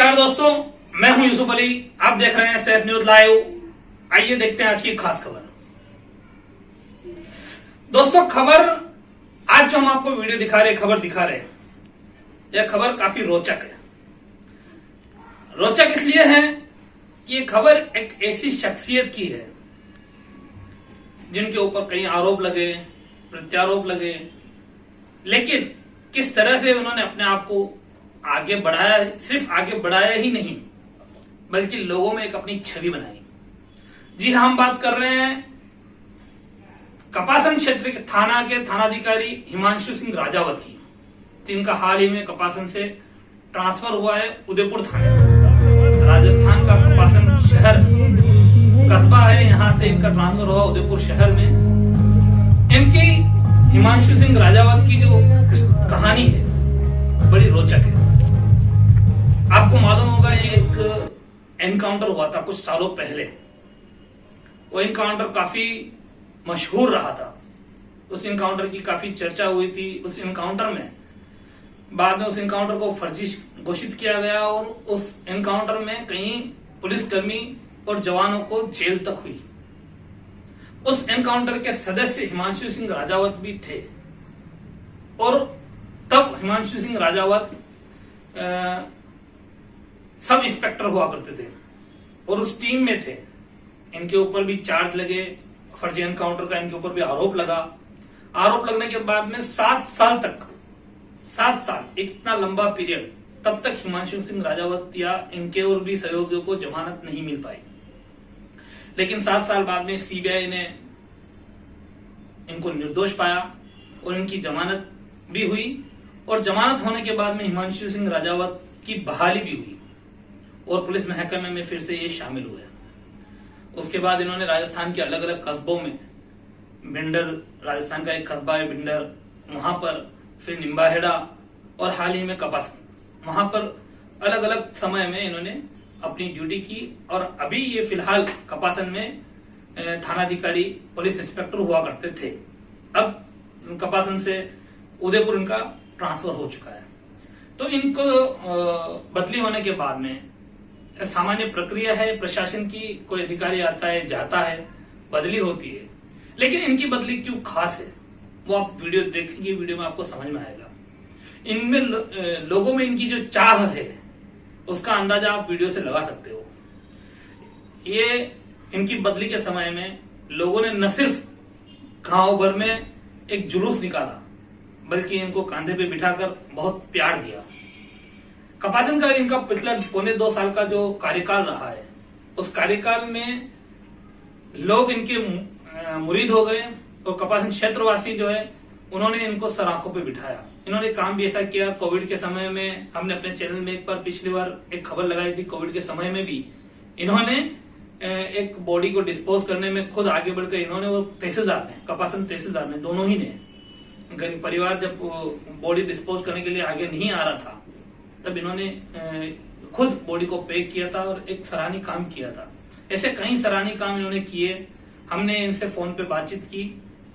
नमस्कार दोस्तों, मैं हूँ यूसुफ अली। आप देख रहे हैं सेफ़ न्यूज़ लाइव। आइए देखते हैं आज की खास खबर। दोस्तों, खबर, आज जो हम आपको वीडियो दिखा रहे खबर दिखा रहे यह खबर काफ़ी रोचक है। रोचक इसलिए है कि ये खबर एक ऐसी शख्सियत की है, जिनके ऊपर कई आरोप लगे, प्रत्यारोप लगे। लेकिन किस तरह से उन्होंने अपने आप को आगे बढ़ाया सिर्फ़ आगे बढ़ाया ही नहीं बल्कि लोगों में एक अपनी छवि बनाई। जी हाँ, हम बात कर रहे हैं कपासन क्षेत्र के थाना के थानाधिकारी हिमांशु सिंह राजावत की। जिनका हाल ही में कपासन से ट्रांसफ़र हुआ है उदयपुर थाने। राजस्थान का कपासन शहर कस्बा है यहाँ से इनका ट्रांसफ़र हुआ उदयपुर शहर में। इनकी हिमांशु सिंह राजावत की जो कहानी है बड़ी रोचक है। आपको मालूम होगा एक एनकाउंटर हुआ था कुछ सालों पहले। वो एनकाउंटर काफ़ी मशहूर रहा था। उस एनकाउंटर की काफ़ी चर्चा हुई थी। उस एनकाउंटर में बाद में उस एनकाउंटर को फर्जी घोषित किया गया और उस एनकाउंटर में कई पुलिसकर्मी और जवानों को जेल तक हुई। उस एनकाउंटर के सदस्य हिमांशु सिंह राजावत भी थे। और तब हिमांशु सिंह राजावत सब इंस्पेक्टर हुआ करते थे और उस टीम में थे। इनके ऊपर भी चार्ज लगे, फर्जी एनकाउंटर का इनके ऊपर भी आरोप लगा। आरोप लगने के बाद में सात साल तक, सात साल इतना लंबा पीरियड, तब तक हिमांशु सिंह राजावत या इनके और भी सहयोगियों को जमानत नहीं मिल पाई। लेकिन सात साल बाद में सीबीआई ने इनको निर्दोष पाया और इनकी जमानत भी हुई और जमानत होने के बाद में हिमांशु सिंह राजावत की बहाली भी हुई। और पुलिस महकमे में फिर से ये शामिल हुए उसके बाद इन्होंने राजस्थान के अलग अलग कस्बों में भिंडर राजस्थान का एक कस्बा है भिंडर वहाँ पर फिर निम्बाहेड़ा और हाल ही में कपास। वहाँ पर अलग अलग समय में इन्होंने अपनी ड्यूटी की और अभी ये फ़िलहाल कपासन में थानाधिकारी, पुलिस इंस्पेक्टर हुआ करते थे। अब कपासन से उदयपुर इनका ट्रांसफ़र हो चुका है। तो इनको बदली होने के बाद में सामान्य प्रक्रिया है प्रशासन की कोई अधिकारी आता है जाता है बदली होती है। लेकिन इनकी बदली क्यों खास है? वो आप वीडियो देखेंगे वीडियो में आपको समझ में आएगा। इनमें लो, लोगों में इनकी जो चाह है उसका अंदाज़ा आप वीडियो से लगा सकते हो। ये इनकी बदली के समय में लोगों ने न सिर्फ़ गाँव भर में एक जुलूस निकाला बल्कि इनको कांधे पे बिठाकर बहुत प्यार दिया। कपासन का इनका पिछला पौने दो साल का जो कार्यकाल रहा है, उस कार्यकाल में लोग इनके मुरीद हो गए और कपासन क्षेत्रवासी जो है, उन्होंने इनको सराखों पे बिठाया। इन्होंने काम भी ऐसा किया, कोविड के समय में हमने अपने चैनल में एक बार पिछली बार एक खबर लगाई थी कोविड के समय में भी। इन्होंने एक बॉडी को डिस्पोज करने में खुद आगे बढ़कर इन्होंने वो तहसीलदार ने कपासन तहसीलदार ने, दोनों ही ने परिवार जब बॉडी डिस्पोज करने के लिए आगे नहीं आ रहा था तब इन्होंने खुद बॉडी को पैक किया था और एक सराहनीय काम किया था। ऐसे कई सराहनीय काम इन्होंने किए। हमने इनसे फ़ोन पे बातचीत की,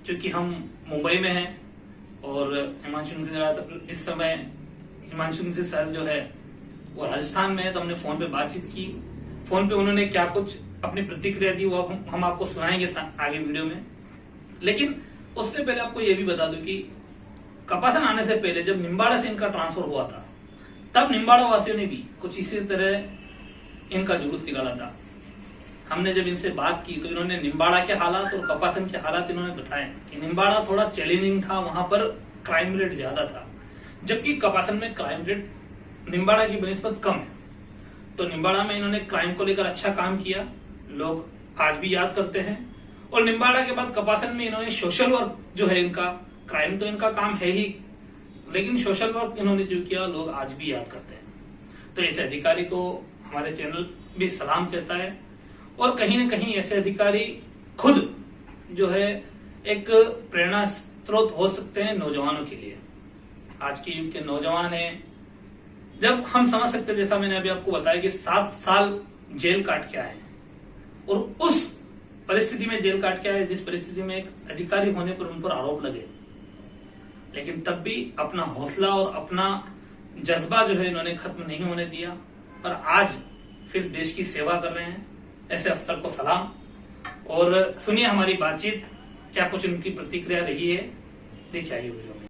क्योंकि हम मुंबई में हैं और हिमांशु इस समय, हिमांशु सर जो है, वो राजस्थान में है तो हमने फ़ोन पे बातचीत की। फ़ोन पे उन्होंने क्या कुछ अपनी प्रतिक्रिया दी, वो हम आपको सुनाएँगे आगे वीडियो में। लेकिन उससे पहले आपको ये भी बता दू कि कपासन आने से पहले जब निम्बाड़ा से इनका ट्रांसफ़र हुआ था तब निम्बाड़ा वासियों ने भी कुछ इसी तरह इनका जुलूस निकाला था। हमने जब इनसे बात की तो इन्होंने निम्बाड़ा के हालात और कपासन के हालात इन्होंने बताए कि निम्बाड़ा थोड़ा चैलेंजिंग था, वहाँ पर क्राइम रेट ज़्यादा था, जबकि कपासन में क्राइम रेट निम्बाड़ा की बनस्पत कम है। तो निम्बाड़ा में इन्होंने क्राइम को लेकर अच्छा काम किया, लोग आज भी याद करते हैं। और निम्बाड़ा के बाद कपासन में इन्होंने सोशल वर्क जो है इनका क्राइम तो इनका काम है ही लेकिन सोशल वर्क इन्होंने जो किया, लोग आज भी याद करते हैं। तो ऐसे अधिकारी को हमारे चैनल भी सलाम कहता है। और कहीं ना कहीं ऐसे अधिकारी खुद जो है, एक प्रेरणा स्रोत हो सकते हैं नौजवानों के लिए। आज के युग के नौजवान है। जब हम समझ सकते हैं, जैसा मैंने अभी आपको बताया कि सात साल जेल काट के आए और उस परिस्थिति में जेल काट के आए, जिस परिस्थिति में एक अधिकारी होने पर उन पर आरोप लगे। लेकिन तब भी अपना हौसला और अपना जज्बा जो है इन्होंने खत्म नहीं होने दिया। और आज फिर देश की सेवा कर रहे हैं। ऐसे अफसर को सलाम। और सुनिए हमारी बातचीत। क्या कुछ उनकी प्रतिक्रिया रही है? देखिए आइए वीडियो में।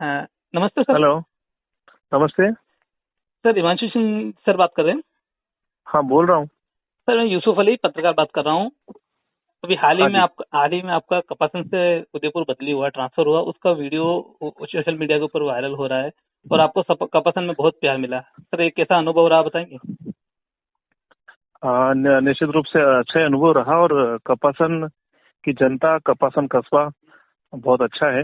हाँ, नमस्ते सर। हेलो। नमस्ते। सर हिमांशु सिंह सर बात कर रहे हैं। हाँ बोल रहा हूँ। सर मैं यूसुफ अली पत्रकार बात कर रहा हूँ। अभी हाल ही हाँ में। आप हाल ही में आपका कपासन से उदयपुर बदली हुआ ट्रांसफ़र हुआ उसका वीडियो सोशल मीडिया के ऊपर वायरल हो रहा है और आपको सप- कपासन में बहुत प्यार मिला। सर एक कैसा अनुभव रहा बताएँगे? निश्चित रूप से अच्छा अनुभव रहा और कपासन की जनता कपासन कस्बा बहुत अच्छा है।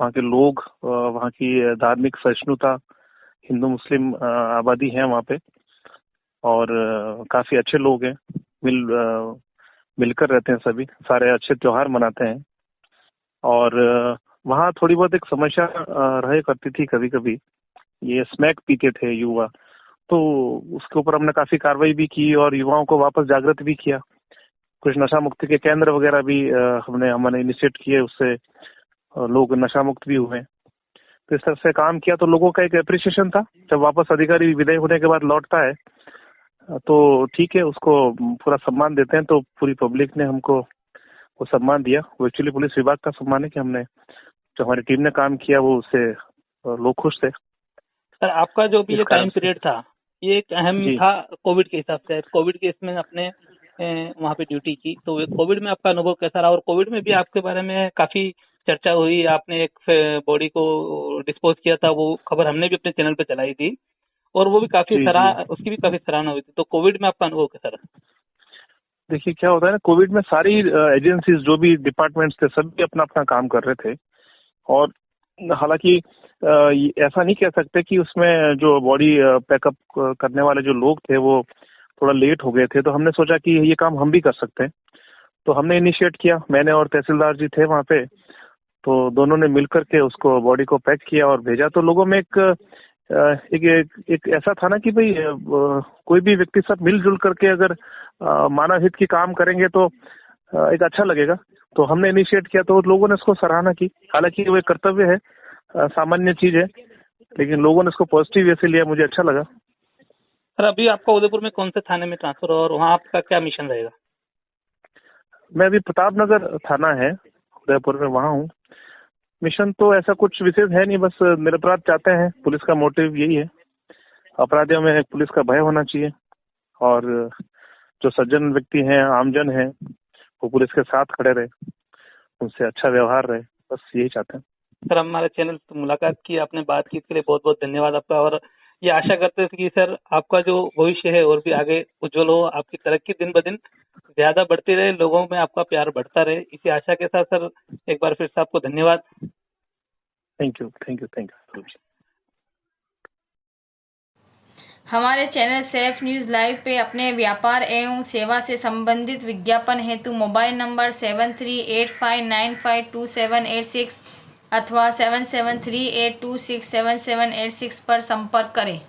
वहाँ के लोग वहाँ की धार्मिक सहिष्णुता हिंदू मुस्लिम आबादी है वहाँ पे और काफ़ी अच्छे लोग हैं। मिल मिलकर रहते हैं सभी, सारे अच्छे त्योहार मनाते हैं। और वहाँ थोड़ी बहुत एक समस्या रहे करती थी कभी कभी ये स्मैक पीते थे युवा। तो उसके ऊपर हमने काफ़ी कार्रवाई भी की और युवाओं को वापस जागृत भी किया। कुछ नशा मुक्ति के केंद्र वगैरह भी हमने हमने इनिशिएट किए, उससे लोग नशा मुक्त भी हुए। तो इस तरह से काम किया तो लोगों का एक अप्रिसिएशन था। जब वापस अधिकारी विदाई होने के बाद लौटता है तो ठीक है उसको पूरा सम्मान देते हैं तो पूरी पब्लिक ने हमको वो सम्मान दिया। वो एक्चुअली पुलिस विभाग का सम्मान है कि हमने जो हमारी टीम ने काम किया वो उससे लोग खुश थे। सर आपका जो भी ये टाइम पीरियड था ये एक अहम था कोविड के हिसाब से। कोविड के इसमें अपने वहाँ पे ड्यूटी की। तो कोविड में आपका अनुभव कैसा रहा? और कोविड में भी आपके बारे में काफ़ी चर्चा हुई। आपने एक बॉडी को डिस्पोज किया था वो खबर हमने भी अपने चैनल पे चलाई थी। और वो भी काफ़ी सराह उसकी भी काफ़ी सराहना हुई थी। तो कोविड में आपका अनुभव कैसा रहा? देखिए क्या होता है ना कोविड में सारी एजेंसीज जो भी डिपार्टमेंट्स थे सभी अपना अपना काम कर रहे थे। और हालाँकि ऐसा नहीं कह सकते कि उसमें जो बॉडी पैकअप करने वाले जो लोग थे वो थोड़ा लेट हो गए थे। तो हमने सोचा कि ये काम हम भी कर सकते हैं। तो हमने इनिशिएट किया। मैंने और तहसीलदार जी थे वहाँ पे। तो दोनों ने मिलकर के उसको बॉडी को पैक किया और भेजा। तो लोगों में एक एक, एक, एक ऐसा था ना कि भाई कोई भी व्यक्ति सब मिलजुल करके अगर मानव हित की काम करेंगे तो एक अच्छा लगेगा। तो हमने इनिशिएट किया तो लोगों ने इसको सराहना की। हालाँकि वो एक कर्तव्य है सामान्य चीज़ है लेकिन लोगों ने इसको पॉजिटिव वे से लिया मुझे अच्छा लगा। सर अभी आपका उदयपुर में कौन से थाने में ट्रांसफ़र हुआ और वहाँ आपका क्या मिशन रहेगा? मैं अभी प्रताप नगर थाना है उदयपुर में वहाँ हूँ। मिशन तो ऐसा कुछ विशेष है नहीं, बस निरपराध चाहते हैं। पुलिस का मोटिव यही है। अपराधियों में पुलिस का भय होना चाहिए। और जो सज्जन व्यक्ति हैं, आमजन हैं, वो पुलिस के साथ खड़े रहे। उनसे अच्छा व्यवहार रहे। बस यही चाहते हैं। सर, हमारे चैनल से मुलाकात की, आपने बात की, इसके लिए बहुत बहुत धन्यवाद आपका। और ये आशा करते थे कि सर आपका जो भविष्य है और भी आगे उज्जवल हो आपकी तरक्की दिन ब दिन ज़्यादा बढ़ती रहे लोगों में आपका प्यार बढ़ता रहे। इसी आशा के साथ सर एक बार फिर से आपको धन्यवाद। Thank you thank you thank you हमारे चैनल सेफ़ न्यूज़ लाइव पे अपने व्यापार एवं सेवा से संबंधित विज्ञापन हेतु mobile number seven three eight five nine five two seven eight six अथवा seven seven three eight two six seven seven eight six पर संपर्क करें।